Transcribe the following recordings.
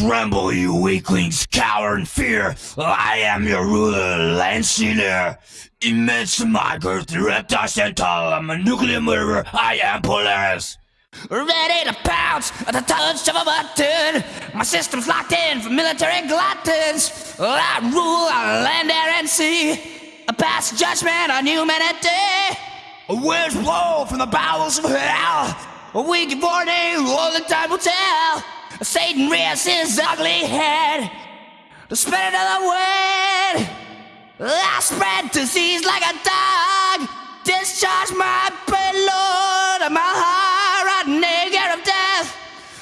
Tremble, you weaklings, cower in fear. I am your ruler, Lanciner. Immense girth, reptile centaur. I'm a nuclear murderer. I am Polaris. Ready to pounce at the touch of a button. My system's locked in for military gluttons. I rule on land, air, and sea. I pass judgment on humanity. A Winds blow from the bowels of hell. A week of warning, all the time will tell. Satan rears his ugly head. Spirit of the wind. I spread disease like a dog. Discharge my payload, my heart, nigger of death.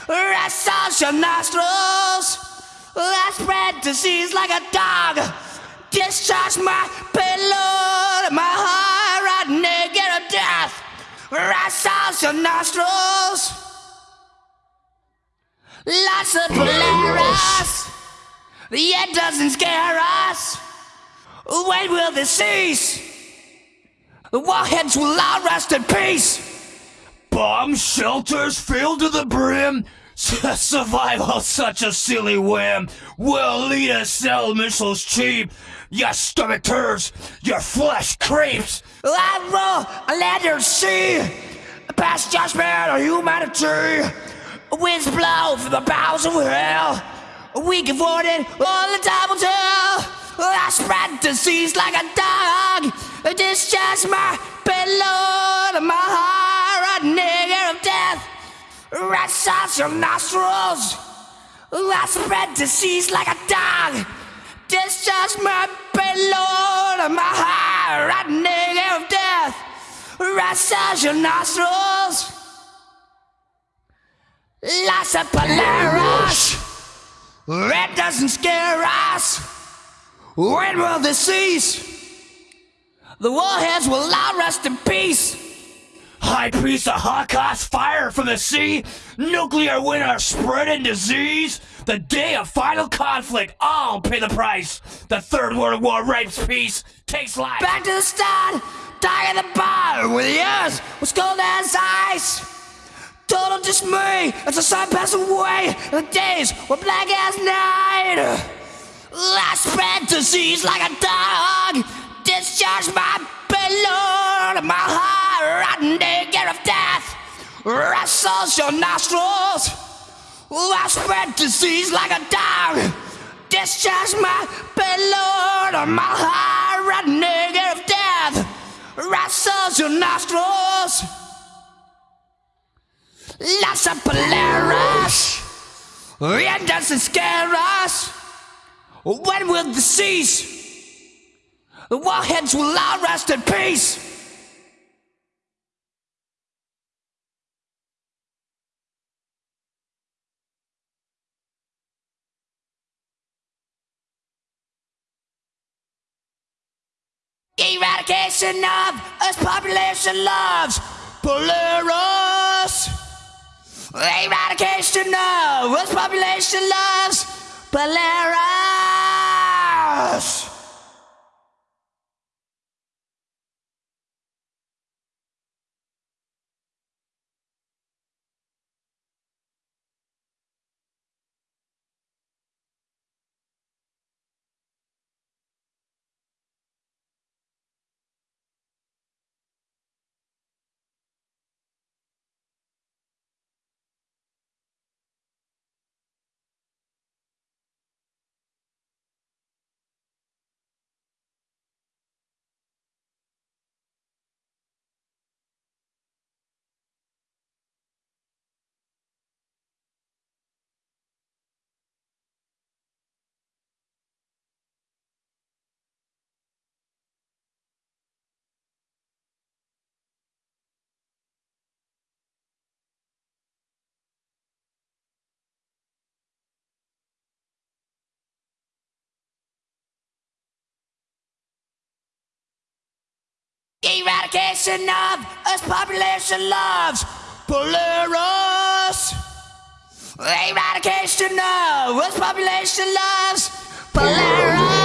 Rest your nostrils. I spread disease like a dog. Discharge my payload, my heart, nigger of death. Rest your nostrils. Lots of Polaris. The end doesn't scare us. When will this cease? The warheads will all rest in peace. Bomb shelters filled to the brim. Survival such a silly whim. Will lead us sell missiles cheap. Your stomach turns, your flesh creeps. I roll a ladder sea. Past judgment of humanity. Winds blow from the bowels of hell. We give warning all the time will tell. I spread disease like a dog. Discharge my payload, my heart, a nigger of death. Rest out your nostrils. I spread disease like a dog. Discharge my payload, my heart, a nigger of death. Rest out your nostrils. Lots of. Red doesn't scare us. When will this cease? The warheads will all rest in peace. High priest of Holocaust, fire from the sea, nuclear winter spreading disease. The day of final conflict, all pay the price. The Third World War rapes peace, takes life. Back to the start, dying in the bar with the earth was cold as ice. Total dismay as the sun passed away, the days were black as night. I spread disease like a dog, discharge my payload, my heart, nigger of death, wrestles your nostrils. I spread disease like a dog, discharge my payload, my heart, nigger of death, wrestles your nostrils. Lots of Polaris. It doesn't scare us. When will the cease? The warheads will all rest in peace. Eradication of Earth's population loves Polaris. Eradication of Earth's population loves Polaris. Eradication of Earth's population loves Polaris. Eradication of Earth's population loves Polaris.